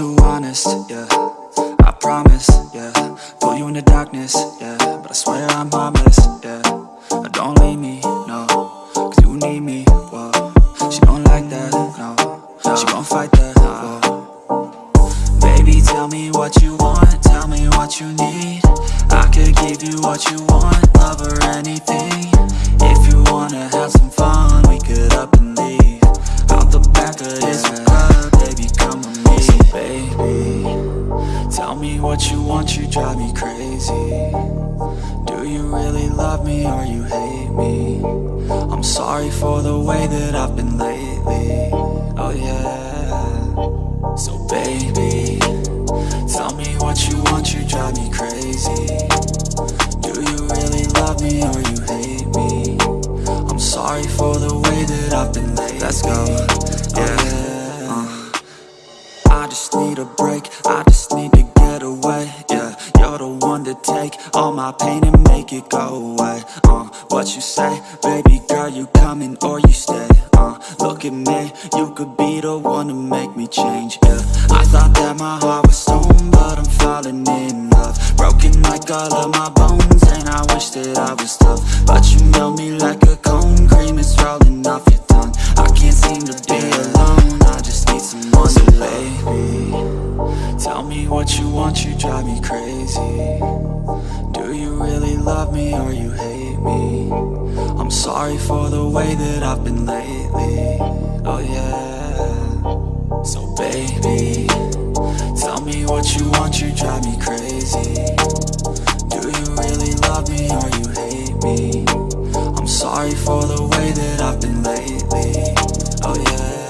honest, yeah. I promise, yeah. Pull you in the darkness, yeah. But I swear I'm harmless, yeah. Don't leave me, no. Cause you need me, whoa. She don't like that, no. She gon' fight that, whoa. Baby, tell me what you want Tell me what you need. I could give you what you want Love or anything crazy. Do you really love me Or you hate me? I'm sorry for the way that I've been lately. Oh yeah. So baby Tell me what you want, you drive me crazy. Do you really love me or you hate me? I'm sorry for the way that I've been lately. Let's go, yeah, uh. I just need a break, I just need to get away, yeah You're the one to take all my pain and make it go away, uh What you say, baby girl, you coming or you stay, uh Look at me, you could be the one to make me change, yeah I thought that my heart was stone, but I'm falling in love. Broken like all of my bones, and I wish that I was tough. But you melt me like a cone, cream is rolling off your tongue. I can't seem to be drive me crazy. Do you really love me or you hate me? I'm sorry for the way that I've been lately. Oh yeah. So baby Tell me what you want, you drive me crazy. Do you really love me or you hate me? I'm sorry for the way that I've been lately oh,